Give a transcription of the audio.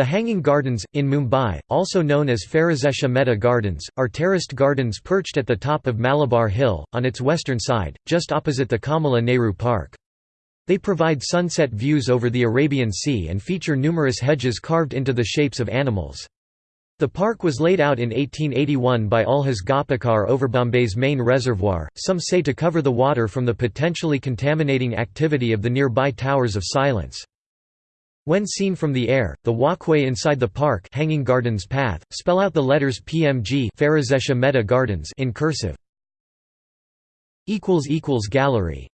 The Hanging Gardens, in Mumbai, also known as Pherozeshah Mehta Gardens, are terraced gardens perched at the top of Malabar Hill, on its western side, just opposite the Kamala Nehru Park. They provide sunset views over the Arabian Sea and feature numerous hedges carved into the shapes of animals. The park was laid out in 1881 by Ulhas Ghapokar over Bombay's main reservoir, some say to cover the water from the potentially contaminating activity of the nearby Towers of Silence. When seen from the air, the walkway inside the park Hanging Gardens Path, spell out the letters PMG Gardens in cursive. Gallery